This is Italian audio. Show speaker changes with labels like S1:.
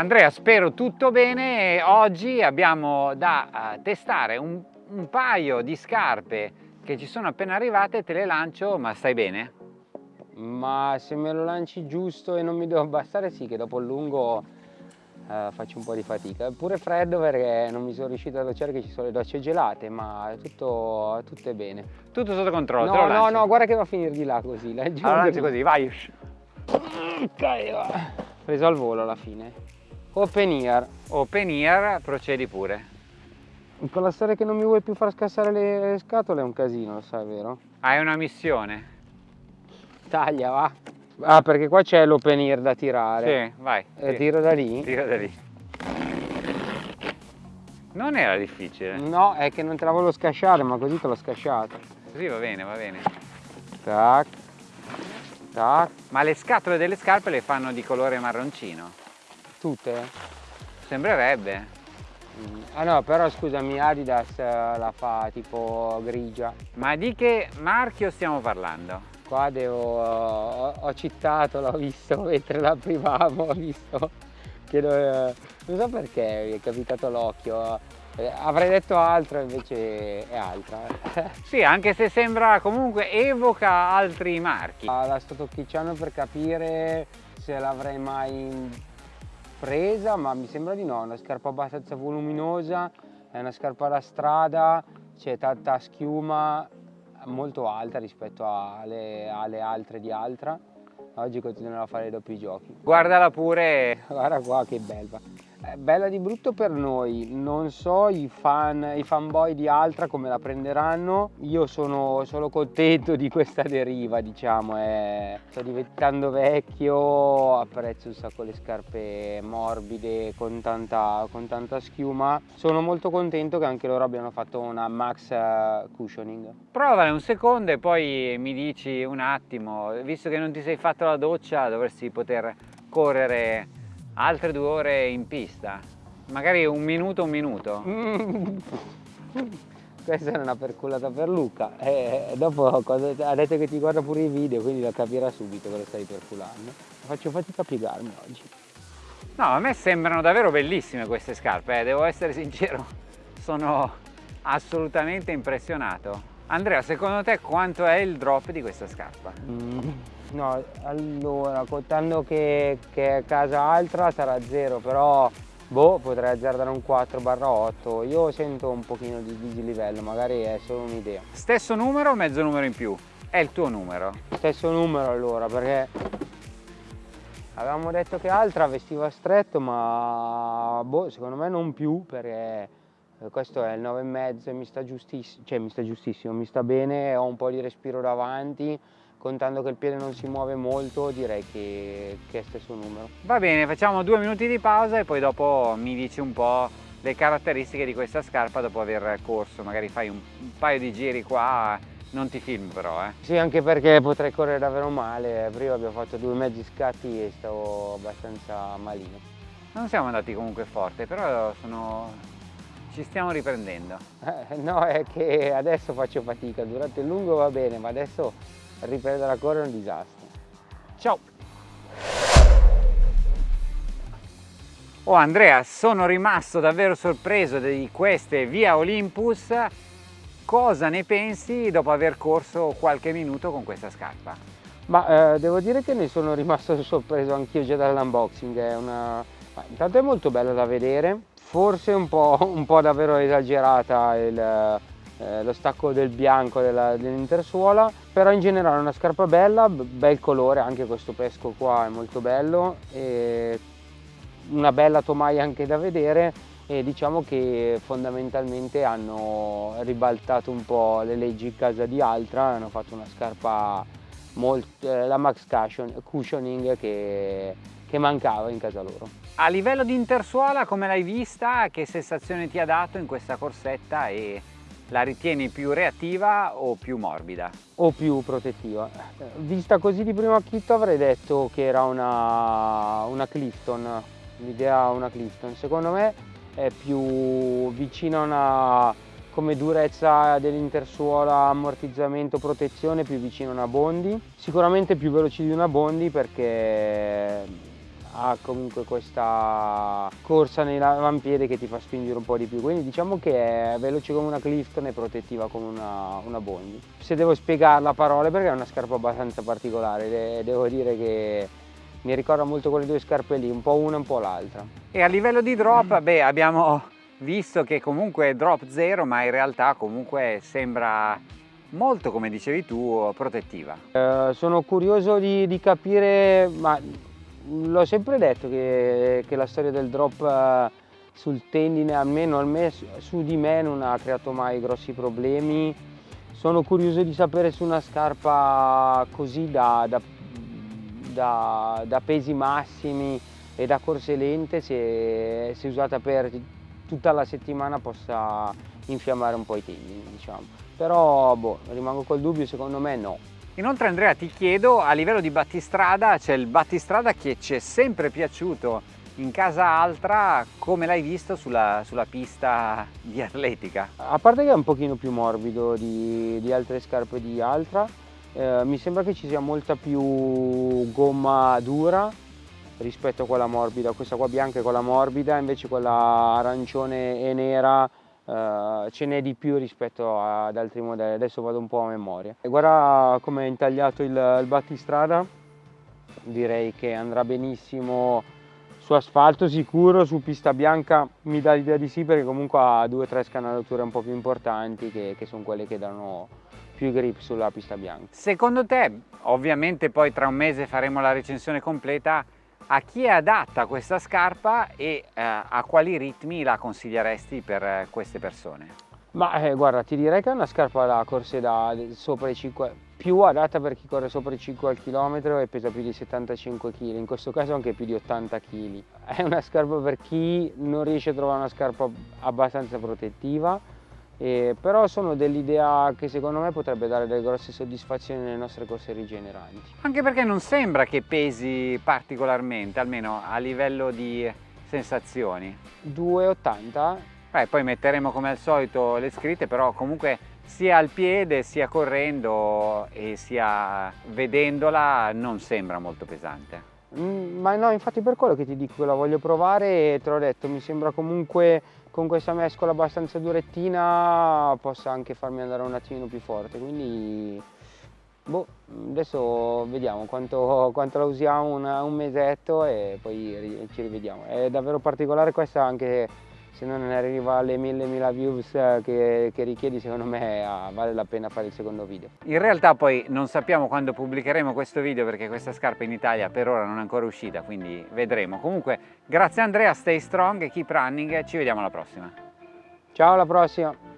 S1: Andrea, spero tutto bene. Oggi abbiamo da uh, testare un, un, paio di scarpe che ci sono appena arrivate, te le lancio, ma stai bene?
S2: Ma se me lo lanci giusto e non mi devo abbassare, sì che dopo il lungo uh, faccio un po' di fatica. È pure freddo perché non mi sono riuscito a docciare che ci sono le docce gelate, ma tutto, tutto è bene.
S1: Tutto sotto controllo,
S2: No, no, no, guarda che va a finire di là così.
S1: Allora lanci così, vai.
S2: Preso al volo alla fine. Open ear.
S1: Open ear, procedi pure.
S2: Con la storia che non mi vuoi più far scassare le scatole è un casino, lo sai, vero?
S1: Hai una missione.
S2: Taglia, va. Ah, perché qua c'è l'open ear da tirare.
S1: Sì, vai.
S2: E tiro da lì?
S1: Tiro da lì. Non era difficile.
S2: No, è che non te la volevo scasciare, ma così te l'ho scasciata.
S1: Così va bene, va bene.
S2: Tac. Tac.
S1: Ma le scatole delle scarpe le fanno di colore marroncino?
S2: Tutte?
S1: Sembrerebbe.
S2: Mm. Ah no, però scusami, Adidas eh, la fa tipo grigia.
S1: Ma di che marchio stiamo parlando?
S2: Qua devo, ho, ho citato, l'ho visto mentre la privavo, ho visto che non, non so perché mi è capitato l'occhio. Eh, avrei detto altro invece è altra.
S1: sì, anche se sembra comunque evoca altri marchi.
S2: Ah, la sto tocchicciando per capire se l'avrei mai presa ma mi sembra di no, è una scarpa abbastanza voluminosa, è una scarpa da strada, c'è tanta schiuma molto alta rispetto alle, alle altre di Altra. Oggi continuerò a fare i doppi giochi.
S1: Guardala pure!
S2: Guarda qua che bella! Bella di brutto per noi, non so i fan, i fanboy di Altra come la prenderanno, io sono solo contento di questa deriva diciamo, è... sto diventando vecchio, apprezzo un sacco le scarpe morbide con tanta, con tanta schiuma, sono molto contento che anche loro abbiano fatto una max eh, cushioning.
S1: Provale un secondo e poi mi dici un attimo, visto che non ti sei fatto la doccia dovresti poter correre altre due ore in pista, magari un minuto, un minuto.
S2: Questa è una perculata per Luca e dopo ha detto che ti guarda pure i video, quindi lo capirà subito che lo stai perculando. Faccio fatica a piegarmi oggi.
S1: No, a me sembrano davvero bellissime queste scarpe, eh, devo essere sincero, sono assolutamente impressionato. Andrea, secondo te quanto è il drop di questa scarpa? Mm.
S2: No, allora, contando che, che è casa altra sarà zero, però boh, potrei azzardare un 4 8. Io sento un pochino di dislivello, magari è solo un'idea.
S1: Stesso numero o mezzo numero in più? È il tuo numero?
S2: Stesso numero allora, perché avevamo detto che altra vestiva stretto, ma boh, secondo me non più, perché questo è il 9,5 e mi sta giustissimo, cioè mi sta giustissimo, mi sta bene, ho un po' di respiro davanti, contando che il piede non si muove molto direi che, che è stesso numero.
S1: Va bene, facciamo due minuti di pausa e poi dopo mi dici un po' le caratteristiche di questa scarpa dopo aver corso, magari fai un, un paio di giri qua, non ti filmo però eh.
S2: Sì, anche perché potrei correre davvero male, prima abbiamo fatto due mezzi scatti e stavo abbastanza malino.
S1: Non siamo andati comunque forte, però sono... ci stiamo riprendendo.
S2: Eh, no, è che adesso faccio fatica, durante il lungo va bene, ma adesso riprendere a correre è un disastro.
S1: Ciao! Oh Andrea, sono rimasto davvero sorpreso di queste Via Olympus. Cosa ne pensi dopo aver corso qualche minuto con questa scarpa?
S2: Ma eh, devo dire che ne sono rimasto sorpreso anch'io già dall'unboxing, una... intanto è molto bella da vedere, forse un po', un po davvero esagerata il, eh, lo stacco del bianco dell'intersuola dell però in generale è una scarpa bella, bel colore, anche questo pesco qua è molto bello una bella tomaia anche da vedere e diciamo che fondamentalmente hanno ribaltato un po' le leggi in casa di Altra, hanno fatto una scarpa molto, eh, la Max Cushioning che, che mancava in casa loro.
S1: A livello di intersuola come l'hai vista? Che sensazione ti ha dato in questa corsetta e la ritieni più reattiva o più morbida?
S2: O più protettiva. Vista così di primo acchito avrei detto che era una, una Clifton, l'idea una Clifton. Secondo me è più vicina a una, come durezza dell'intersuola, ammortizzamento, protezione, più vicino a una Bondi. Sicuramente più veloce di una Bondi perché ha comunque questa corsa nell'avampiede che ti fa spingere un po' di più, quindi diciamo che è veloce come una Clifton e protettiva come una, una Bondi. Se devo spiegarla a parole perché è una scarpa abbastanza particolare, devo dire che mi ricorda molto quelle due scarpe lì, un po' una e un po' l'altra.
S1: E a livello di drop, beh, abbiamo visto che comunque drop zero, ma in realtà comunque sembra molto, come dicevi tu, protettiva.
S2: Eh, sono curioso di, di capire, ma l'ho sempre detto che, che, la storia del drop eh, sul tendine, almeno, almeno su di me, non ha creato mai grossi problemi. Sono curioso di sapere su una scarpa così da, da, da, da pesi massimi e da corse lente, se, se usata per tutta la settimana possa infiammare un po' i tendini, diciamo. Però boh, rimango col dubbio, secondo me no.
S1: Inoltre Andrea ti chiedo, a livello di battistrada, c'è il battistrada che ci è sempre piaciuto in casa altra, come l'hai visto sulla, sulla, pista di atletica?
S2: A parte che è un pochino più morbido di, di altre scarpe di altra, eh, mi sembra che ci sia molta più gomma dura rispetto a quella morbida, questa qua bianca è quella morbida, invece quella arancione e nera Uh, ce n'è di più rispetto ad altri modelli, adesso vado un po' a memoria. Guarda come è intagliato il, il battistrada, direi che andrà benissimo su asfalto sicuro, su pista bianca mi dà l'idea di sì perché comunque ha due o tre scanalature un po' più importanti che, che sono quelle che danno più grip sulla pista bianca.
S1: Secondo te, ovviamente poi tra un mese faremo la recensione completa, a chi è adatta questa scarpa e eh, a quali ritmi la consiglieresti per eh, queste persone?
S2: Ma eh, guarda, ti direi che è una scarpa da corse da sopra i 5, più adatta per chi corre sopra i 5 al chilometro e pesa più di 75 kg, in questo caso anche più di 80 kg. È una scarpa per chi non riesce a trovare una scarpa abbastanza protettiva, eh, però sono dell'idea che secondo me potrebbe dare delle grosse soddisfazioni nelle nostre corse rigeneranti.
S1: Anche perché non sembra che pesi particolarmente, almeno a livello di sensazioni.
S2: 2,80?
S1: Beh, poi metteremo come al solito le scritte, però comunque sia al piede, sia correndo e sia vedendola non sembra molto pesante.
S2: Mm, ma no, infatti per quello che ti dico la voglio provare e te l'ho detto, mi sembra comunque con questa mescola abbastanza durettina possa anche farmi andare un attimino più forte, quindi boh, adesso vediamo quanto, quanto la usiamo una, un mesetto e poi ci rivediamo. È davvero particolare questa anche se non arriva alle 1000-1000 views che, che, richiedi secondo me ah, vale la pena fare il secondo video.
S1: In realtà poi non sappiamo quando pubblicheremo questo video perché questa scarpa in Italia per ora non è ancora uscita quindi vedremo. Comunque grazie Andrea, stay strong keep running ci vediamo alla prossima.
S2: Ciao alla prossima!